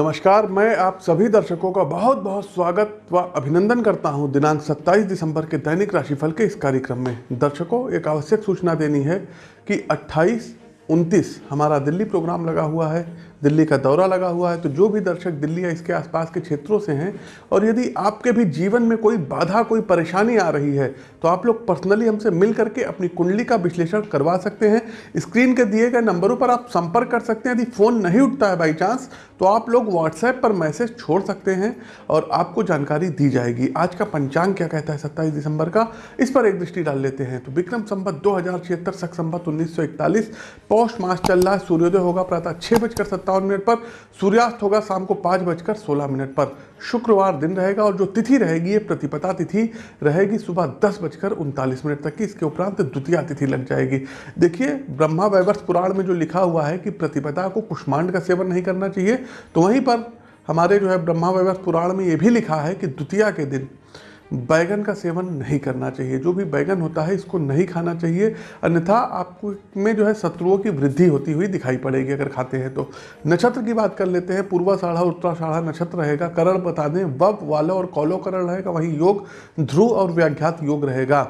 नमस्कार, मैं आप सभी दर्शकों का बहुत बहुत स्वागत व अभिनंदन करता हूँ दिनांक 27 दिसंबर के दैनिक राशिफल के इस कार्यक्रम में। दर्शकों, एक आवश्यक सूचना देनी है कि 28 29 हमारा दिल्ली प्रोग्राम लगा हुआ है। दिल्ली का दौरा लगा हुआ है तो जो भी दर्शक दिल्ली या इसके आसपास के क्षेत्रों से हैं, और यदि आपके भी जीवन में कोई बाधा, कोई परेशानी आ रही है तो आप लोग पर्सनली हमसे मिल करके अपनी कुंडली का विश्लेषण करवा सकते हैं। स्क्रीन के दिए गए नंबरों पर आप संपर्क कर सकते हैं। यदि फ़ोन नहीं उठता है बाई चांस तो आप लोग व्हाट्सएप पर मैसेज छोड़ सकते हैं और आपको जानकारी दी जाएगी। आज का पंचांग क्या कहता है सत्ताईस दिसंबर का? इस पर एक दृष्टि डाल लेते हैं। तो विक्रम संबत दो हज़ार छिहत्तर, सख संबत उन्नीस सौ इकतालीस, पौष मास चल रहा है, सूर्योदय होगा, प्रातः छः बजकर सत्तावन मिनट पर। सूर्यास्त होगा शाम को पाँच बजकर सोलह मिनट पर। शुक्रवार दिन रहेगा और जो तिथि रहेगी, ये प्रतिपदा तिथि रहेगी सुबह दस बजकर उनतालीस मिनट तक की। इसके उपरांत द्वितीय तिथि लग जाएगी। देखिए, ब्रह्मा वैवर्ष पुराण में जो लिखा हुआ है कि प्रतिपदा को कुष्मांड का सेवन नहीं करना चाहिए तो वहीं पर हमारे जो है ब्रह्मा वैवर्ष पुराण में ये भी लिखा है कि द्वितीया के दिन बैगन का सेवन नहीं करना चाहिए। जो भी बैगन होता है, इसको नहीं खाना चाहिए। अन्यथा आपको में जो है शत्रुओं की वृद्धि होती हुई दिखाई पड़ेगी अगर खाते हैं तो। नक्षत्र की बात कर लेते हैं। पूर्वा साढ़ा उत्तराषाढ़ा नक्षत्र रहेगा। करण बता दें वब वालो और कौलो करण रहेगा। वहीं योग, ध्रुव और व्याख्यात योग रहेगा।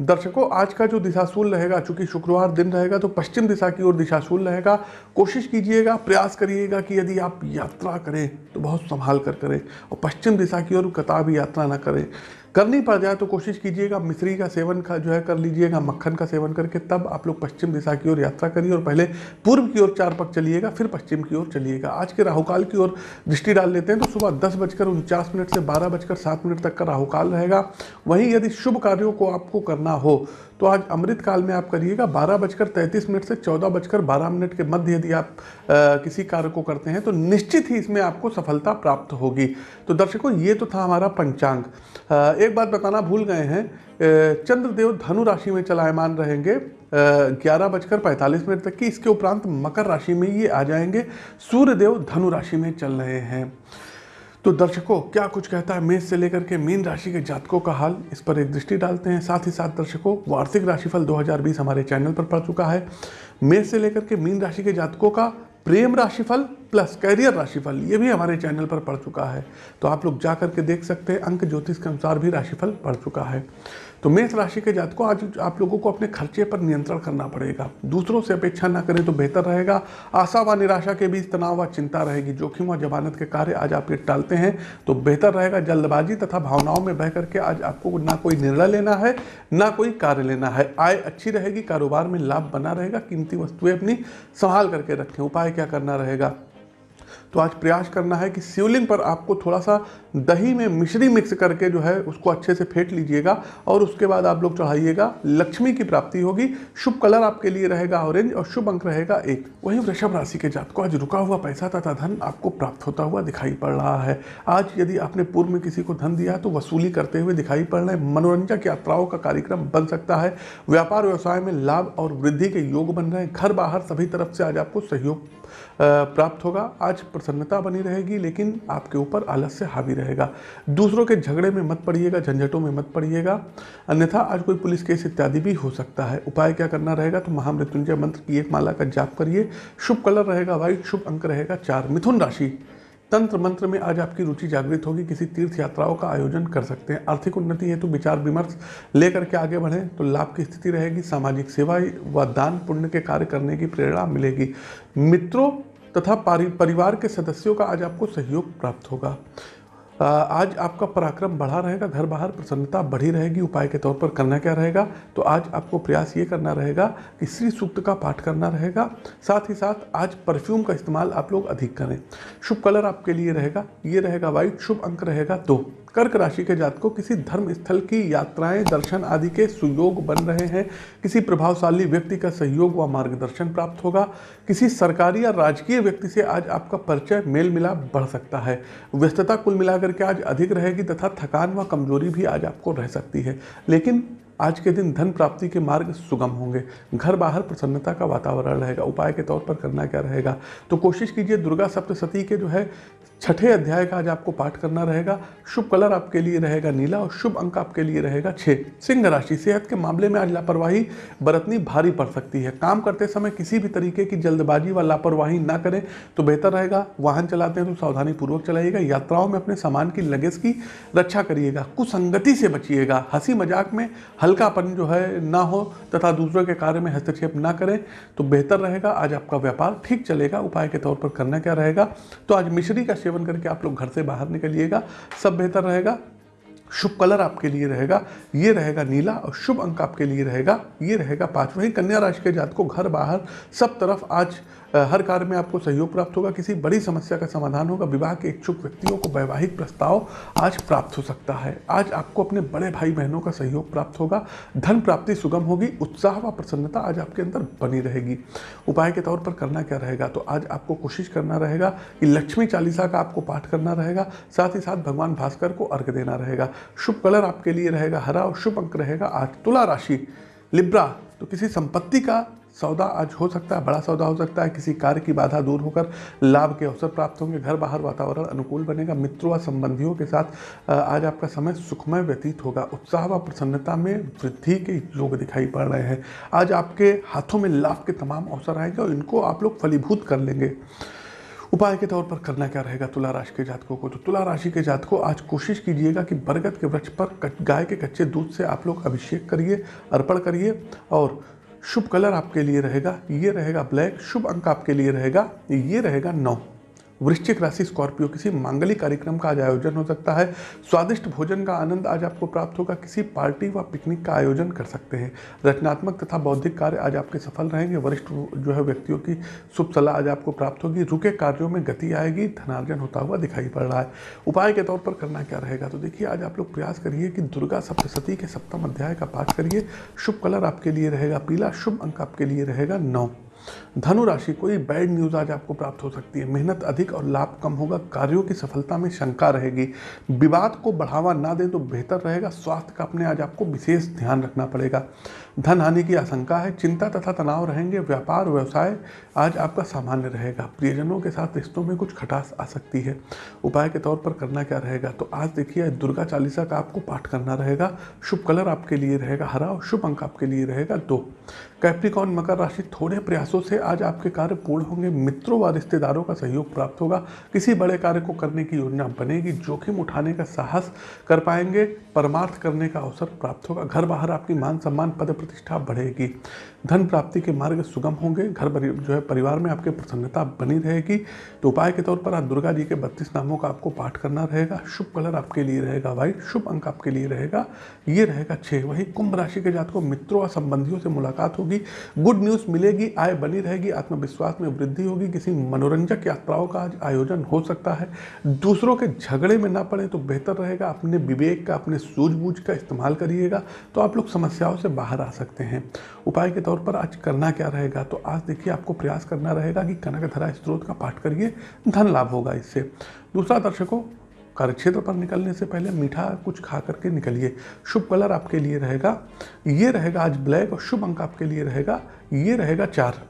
दर्शकों, आज का जो दिशाशूल रहेगा, चूँकि शुक्रवार दिन रहेगा तो पश्चिम दिशा की ओर दिशाशूल रहेगा। कोशिश कीजिएगा, प्रयास करिएगा कि यदि आप यात्रा करें तो बहुत संभाल कर करें और पश्चिम दिशा की ओर कता भी यात्रा ना करें। करनी पड़ जाए तो कोशिश कीजिएगा मिश्री का सेवन का जो है कर लीजिएगा मक्खन का सेवन करके तब आप लोग पश्चिम दिशा की ओर यात्रा करिए और पहले पूर्व की ओर चार पक चलिएगा फिर पश्चिम की ओर चलिएगा। आज के राहुकाल की ओर दृष्टि डाल लेते हैं तो सुबह दस बजकर उनचास मिनट से बारह बजकर सात मिनट तक का राहुकाल रहेगा। वहीं यदि शुभ कार्यों को आपको करना हो तो आज अमृत काल में आप करिएगा बारह बजकर तैंतीस मिनट से चौदह बजकर बारह मिनट के मध्य यदि आप आ, किसी कार्य को करते हैं तो निश्चित ही इसमें आपको सफलता प्राप्त होगी। तो दर्शकों ये तो था हमारा पंचांग। एक बात बताना भूल गए हैं चंद्रदेव धनु राशि में चलायमान रहेंगे ग्यारह बजकर पैंतालीस मिनट तक की, इसके उपरांत मकर राशि में ये आ जाएँगे, सूर्यदेव धनु राशि में चल रहे हैं। तो दर्शकों, क्या कुछ कहता है मेष से लेकर के मीन राशि के जातकों का हाल? इस पर एक दृष्टि डालते हैं। साथ ही साथ दर्शकों, वार्षिक राशिफल 2020 हमारे चैनल पर पड़ चुका है। मेष से लेकर के मीन राशि के जातकों का प्रेम राशिफल प्लस कैरियर राशिफल, ये भी हमारे चैनल पर पड़ चुका है। तो आप लोग जा करके देख सकते हैं, अंक ज्योतिष के अनुसार भी राशिफल पड़ चुका है। तो मेष राशि के जातकों, आज आप लोगों को अपने खर्चे पर नियंत्रण करना पड़ेगा। दूसरों से अपेक्षा ना करें तो बेहतर रहेगा। आशा व निराशा के बीच तनाव व चिंता रहेगी। जोखिम व जमानत के कार्य आज आप टालते हैं तो बेहतर रहेगा। जल्दबाजी तथा भावनाओं में बह करके आज आपको ना कोई निर्णय लेना है, ना कोई कार्य लेना है। आय अच्छी रहेगी, कारोबार में लाभ बना रहेगा, कीमती वस्तुएँ अपनी संभाल करके रखें। उपाय क्या करना रहेगा? तो आज प्रयास करना है कि शिवलिंग पर आपको थोड़ा सा दही में मिश्री मिक्स करके जो है उसको अच्छे से फेंट लीजिएगा और उसके बाद आप लोग चढ़ाइएगा। लक्ष्मी की प्राप्ति होगी। शुभ कलर आपके लिए रहेगा ऑरेंज और शुभ अंक रहेगा एक। वहीं वृषभ राशि के जात को आज रुका हुआ पैसा तथा धन आपको प्राप्त होता हुआ दिखाई पड़ रहा है। आज यदि आपने पूर्व में किसी को धन दिया तो वसूली करते हुए दिखाई पड़ रहे मनोरंजक यात्राओं का कार्यक्रम बन सकता है। व्यापार व्यवसाय में लाभ और वृद्धि के योग बन रहे हैं। घर बाहर सभी तरफ़ से आज आपको सहयोग प्राप्त होगा। आज प्रसन्नता बनी रहेगी, लेकिन आपके ऊपर आलस्य हावी रहेगा। दूसरों के झगड़े में मत पड़िएगा, झंझटों में मत पड़िएगा। अन्यथा आज कोई पुलिस केस इत्यादि भी हो सकता है। उपाय क्या करना रहेगा? तो महामृत्युंजय मंत्र की एक माला का जाप करिए। शुभ कलर रहेगा वाइट शुभ अंक रहेगा चार। मिथुन राशि। तंत्र मंत्र में आज आपकी रुचि जागृत होगी। किसी तीर्थ यात्राओं का आयोजन कर सकते हैं। आर्थिक उन्नति हेतु विचार विमर्श लेकर के आगे बढ़ें तो लाभ की स्थिति रहेगी। सामाजिक सेवा व दान पुण्य के कार्य करने की प्रेरणा मिलेगी। मित्रों तथा परिवार के सदस्यों का आज आपको सहयोग प्राप्त होगा। आज आपका पराक्रम बढ़ा रहेगा, घर बाहर प्रसन्नता बढ़ी रहेगी, उपाय के तौर पर करना क्या रहेगा? तो आज आपको प्रयास ये करना रहेगा कि श्री सूक्त का पाठ करना रहेगा। साथ ही साथ आज परफ्यूम का इस्तेमाल आप लोग अधिक करें। शुभ कलर आपके लिए रहेगा, ये रहेगा वाइट, शुभ अंक रहेगा दो। कर्क राशि के जात को किसी धर्म स्थल की यात्राएँ, दर्शन आदि के सुयोग बन रहे हैं। किसी प्रभावशाली व्यक्ति का सहयोग व मार्गदर्शन प्राप्त होगा। किसी सरकारी या राजकीय व्यक्ति से आज आपका परिचय मेल मिलाप बढ़ सकता है। व्यस्तता कुल मिलाकर के आज अधिक रहेगी तथा थकान व कमज़ोरी भी आज आपको रह सकती है। लेकिन आज के दिन धन प्राप्ति के मार्ग सुगम होंगे। घर बाहर प्रसन्नता का वातावरण रहेगा। उपाय के तौर पर करना क्या रहेगा? तो कोशिश कीजिए दुर्गा सप्तशती के जो है, छठे अध्याय का आज आपको पाठ करना रहेगा। शुभ कलर आपके लिए रहेगा नीला और शुभ अंक आपके लिए रहेगा छः सिंह राशि, सेहत के मामले में आज लापरवाही, बरतनी भारी पड़ सकती है। काम करते समय किसी भी तरीके की जल्दबाजी व लापरवाही ना करें तो बेहतर रहेगा। वाहन चलाते हैं तो सावधानी पूर्वक चलाइएगा। यात्राओं में अपने सामान की लगेज की रक्षा करिएगा। कुसंगति से बचिएगा। हँसी मज़ाक में हल्कापन जो है ना हो तथा दूसरों के कार्य में हस्तक्षेप ना करें तो बेहतर रहेगा। आज आपका व्यापार ठीक चलेगा, उपाय के तौर पर करना क्या रहेगा? तो आज मिश्री का सेवन करके आप लोग घर से बाहर निकलिएगा, सब बेहतर रहेगा। शुभ कलर आपके लिए रहेगा, ये रहेगा नीला और शुभ अंक आपके लिए रहेगा, ये रहेगा पाँच वही कन्या राशि के जात को घर बाहर, सब तरफ़ आज हर कार्य में आपको सहयोग प्राप्त होगा, किसी बड़ी समस्या का समाधान होगा, विवाह के इच्छुक व्यक्तियों को वैवाहिक प्रस्ताव आज प्राप्त हो सकता है। आज आपको अपने बड़े भाई बहनों का सहयोग प्राप्त होगा, धन प्राप्ति सुगम होगी, उत्साह व प्रसन्नता आज आपके अंदर बनी रहेगी। उपाय के तौर पर करना क्या रहेगा? तो आज आपको कोशिश करना रहेगा कि लक्ष्मी चालीसा का आपको पाठ करना रहेगा, साथ ही साथ भगवान भास्कर को अर्घ देना रहेगा। शुभ कलर आपके लिए रहेगा, हरा और शुभ अंक रहेगा, आज तुला राशि, लिब्रा तो किसी संपत्ति का सौदा आज हो सकता है, बड़ा सौदा हो सकता है। किसी कार्य की बाधा दूर होकर लाभ के अवसर प्राप्त होंगे। घर, बाहर वातावरण अनुकूल बनेगा। मित्रों व संबंधियों के साथ आज आपका समय सुखमय व्यतीत होगा। उत्साह व प्रसन्नता में वृद्धि के योग दिखाई पड़ रहे हैं। आज आपके हाथों में लाभ के तमाम अवसर आएँगे और इनको आप लोग फलीभूत कर लेंगे। उपाय के तौर पर करना क्या रहेगा तुला राशि के जातकों को? तो तुला राशि के जातकों, आज कोशिश कीजिएगा कि बरगद के वृक्ष पर गाय के कच्चे दूध से आप लोग अभिषेक करिए, अर्पण करिए और शुभ कलर आपके लिए रहेगा, ये रहेगा ब्लैक, शुभ अंक आपके लिए रहेगा, ये रहेगा नौ। वृश्चिक राशि स्कॉर्पियो किसी मांगलिक कार्यक्रम का आज आयोजन हो सकता है। स्वादिष्ट भोजन का आनंद आज आपको प्राप्त होगा। किसी पार्टी व पिकनिक का आयोजन कर सकते हैं। रचनात्मक तथा बौद्धिक कार्य आज आपके सफल रहेंगे। वरिष्ठ जो है व्यक्तियों की शुभ सलाह आज आपको प्राप्त होगी। रुके कार्यों में गति आएगी। धनार्जन होता हुआ दिखाई पड़ रहा है। उपाय के तौर पर करना क्या रहेगा? तो देखिए, आज आप लोग प्रयास करिए कि दुर्गा सप्तशती के सप्तम अध्याय का पाठ करिए। शुभ कलर आपके लिए रहेगा। पीला शुभ अंक आपके लिए रहेगा नौ। धनु राशि कोई बैड न्यूज़ आज आपको प्राप्त हो सकती है। मेहनत अधिक और लाभ कम होगा। कार्यों की सफलता में शंका रहेगी। विवाद को बढ़ावा ना दें तो बेहतर रहेगा। स्वास्थ्य का अपने आज आपको विशेष ध्यान रखना पड़ेगा। धन हानि की आशंका है, चिंता तथा तनाव रहेंगे, व्यापार, व्यवसाय, आज आपका सामान्य रहेगा। प्रियजनों के साथ रिश्तों में कुछ खटास आ सकती है। उपाय के तौर पर करना क्या रहेगा? तो आज देखिए, दुर्गा चालीसा का आपको पाठ करना रहेगा, शुभ कलर आपके लिए रहेगा, हरा और शुभ अंक आपके लिए रहेगा, दो। कैप्रिकॉन मकर राशि, थोड़े प्रयासों से आज आपके कार्य पूर्ण होंगे, मित्रों व रिश्तेदारों का सहयोग प्राप्त होगा। किसी बड़े कार्य को करने की योजना बनेगी, जोखिम उठाने का साहस कर पाएँगे, परमार्थ करने का अवसर प्राप्त होगा। घर बाहर आपकी मान सम्मान, पद प्रतिष्ठा बढ़ेगी। धन प्राप्ति के मार्ग सुगम होंगे। घर जो है परिवार में आपके प्रसन्नता बनी रहेगी। तो उपाय के तौर पर आज दुर्गा जी के बत्तीस नामों का आपको पाठ करना रहेगा। शुभ कलर आपके लिए रहेगा व्हाइट शुभ अंक आपके लिए रहेगा। ये रहेगा छः वही कुंभ राशि के जात मित्रों और संबंधियों से मुलाकात होगी। गुड न्यूज़ मिलेगी, आय बनी रहेगी, आत्मविश्वास में वृद्धि होगी। किसी मनोरंजक यात्राओं का आज आयोजन हो सकता है। दूसरों के झगड़े में ना पड़े तो बेहतर रहेगा। अपने विवेक का, अपने सूझबूझ का इस्तेमाल करिएगा। तो आप लोग समस्याओं से बाहर आ सकते हैं। उपाय के तौर पर आज करना क्या रहेगा? तो आज देखिए आपको प्रयास करना रहेगा कि कनक धरा स्त्रोत का पाठ करिए, धन लाभ होगा इससे। दूसरा दर्शकों, कार्यक्षेत्र पर निकलने से पहले मीठा कुछ खा करके निकलिए। शुभ कलर आपके लिए रहेगा, ये रहेगा आज ब्लैक और शुभ अंक आपके लिए रहेगा, ये रहेगा चार।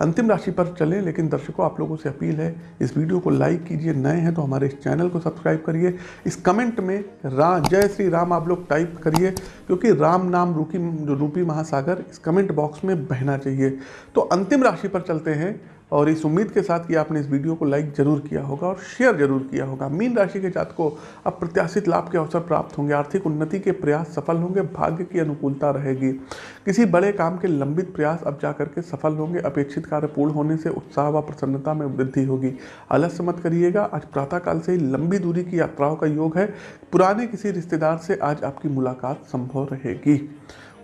अंतिम राशि पर चलें, लेकिन दर्शकों, आप लोगों से अपील है, इस वीडियो को लाइक कीजिए, नए हैं तो हमारे इस चैनल को सब्सक्राइब करिए। इस कमेंट में रा, जय श्री राम आप लोग टाइप करिए, क्योंकि राम नाम रूपी जो रूपी महासागर, इस कमेंट बॉक्स में बहना चाहिए। तो अंतिम राशि पर चलते हैं। और इस उम्मीद के साथ कि आपने इस वीडियो को लाइक ज़रूर किया होगा और शेयर ज़रूर किया होगा। मीन राशि के जात को अब प्रत्याशित लाभ के अवसर प्राप्त होंगे, आर्थिक उन्नति के प्रयास सफल होंगे, भाग्य की अनुकूलता रहेगी। किसी बड़े काम के लंबित प्रयास अब जा करके सफल होंगे, अपेक्षित कार्य पूर्ण होने से उत्साह व प्रसन्नता में वृद्धि होगी। आलस्य मत करिएगा, आज प्रातःकाल से ही लंबी दूरी की यात्राओं का योग है। पुराने किसी रिश्तेदार से आज आपकी मुलाकात संभव रहेगी।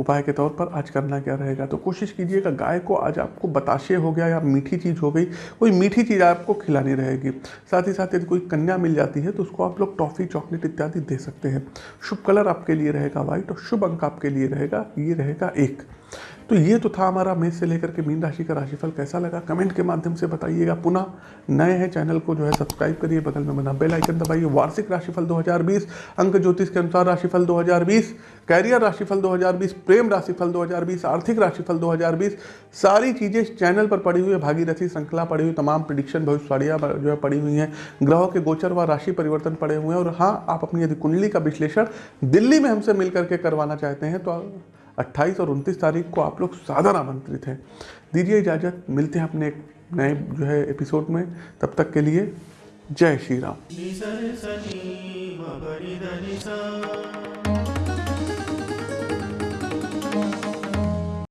उपाय के तौर पर आज करना क्या रहेगा? तो कोशिश कीजिएगा, गाय को आज आपको बताशे हो गया या मीठी चीज़ हो गई, कोई मीठी चीज़ आपको खिलानी रहेगी। साथ ही साथ यदि कोई कन्या मिल जाती है तो उसको आप लोग टॉफ़ी, चॉकलेट इत्यादि दे सकते हैं। शुभ कलर आपके लिए रहेगा व्हाइट और शुभ अंक आपके लिए रहेगा, ये रहेगा एक। तो ये तो था हमारा मेष से लेकर के मीन राशि का राशिफल कैसा लगा? कमेंट के माध्यम से बताइएगा। पुनः नए हैं चैनल को जो है सब्सक्राइब करिए, बगल में बना बेल आइकन दबाइए। वार्षिक राशिफल 2020 अंक ज्योतिष के अनुसार राशिफल 2020 कैरियर राशिफल 2020 प्रेम राशिफल 2020 आर्थिक राशिफल 2020 सारी चीज़ें चैनल पर पड़ी हुई है। भागीरथी श्रृंखला पड़ी हुई, तमाम प्रिडिक्शन भविष्यवाणियाँ जो है पड़ी हुई हैं। ग्रहों के गोचर व राशि परिवर्तन पड़े हुए हैं। और हाँ आप अपनी यदि कुंडली का विश्लेषण दिल्ली में हमसे मिल करके करवाना चाहते हैं तो 28 और 29 तारीख को आप लोग सादर आमंत्रित हैं। दीजिए इजाज़त, मिलते हैं अपने एक नए जो है एपिसोड में। तब तक के लिए जय श्री राम।